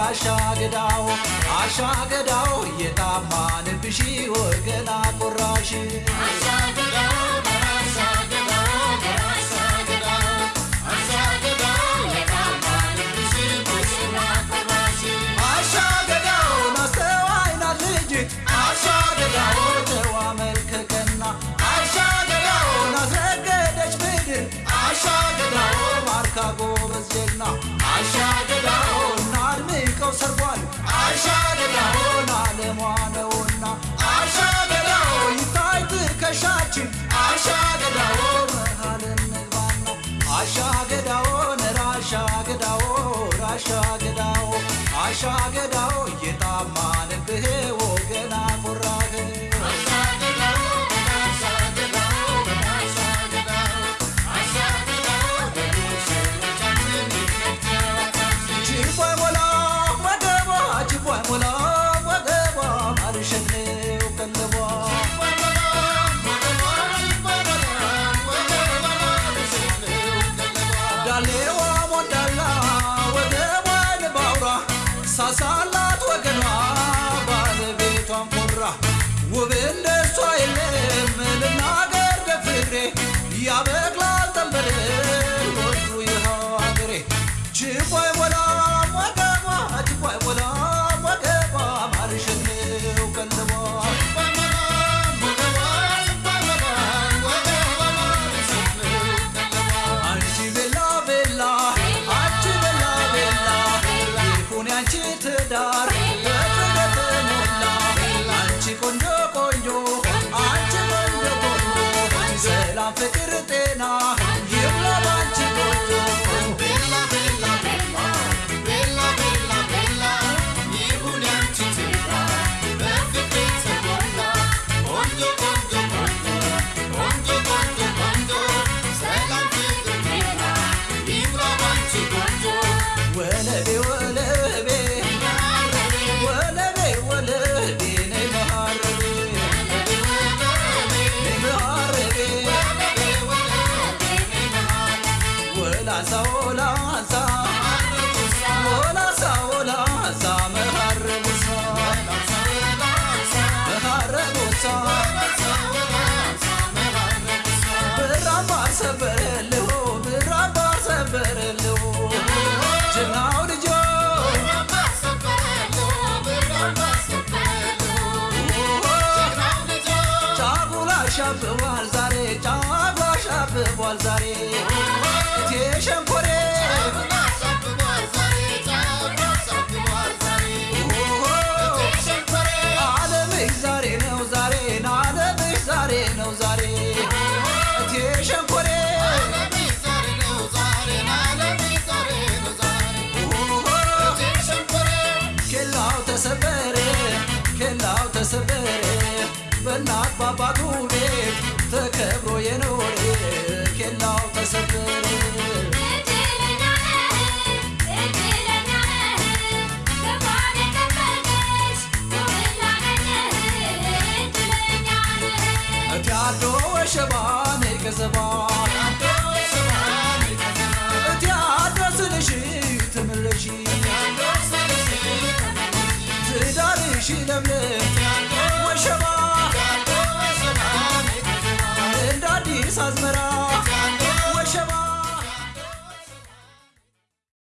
አሻገዳው አሻገዳው የታማንብሽ ወገና ቆራሽ ናስተዋይና ልጅ። አሻገዳው ተዋ መልከቀና አሻገዳው ናስረገደች ምድር። አሻገዳው ማርካ ጎበዝ ጀግና ትከሻችን አሻገዳው መሃል እንግባና አሻገዳውን ራሻገዳው ዳሌዋ ሞዳላ ወገቧን ባውራ ሳሳላት ወገኗ ባለቤቷን ኮራ። ውብ እንደሷ የለም ልናገር ገፍግሬ ያበቅላል ጠንበል ተሞላ አንቺ ቆንጆ ቆንጆ አንቺ ቆንጆ ቆንጆ ሰላም ፍቅር ጤና ጀግናው ልጆ ጫጉላ ሻብቧል ዛሬ ጫጉላ ሻብቧል ዛሬ። እቴ ሸንኮሬ ዓለምሽ ዛሬ ነው ዛሬ ዓለምሽ ነው ዛሬ። እቴ ሸንኮሬ ኬላው ተሰበረ ኬላው ተሰበረ። በእናት ባባቱ ቤት ተከብሮ የኖረ ተሰበረ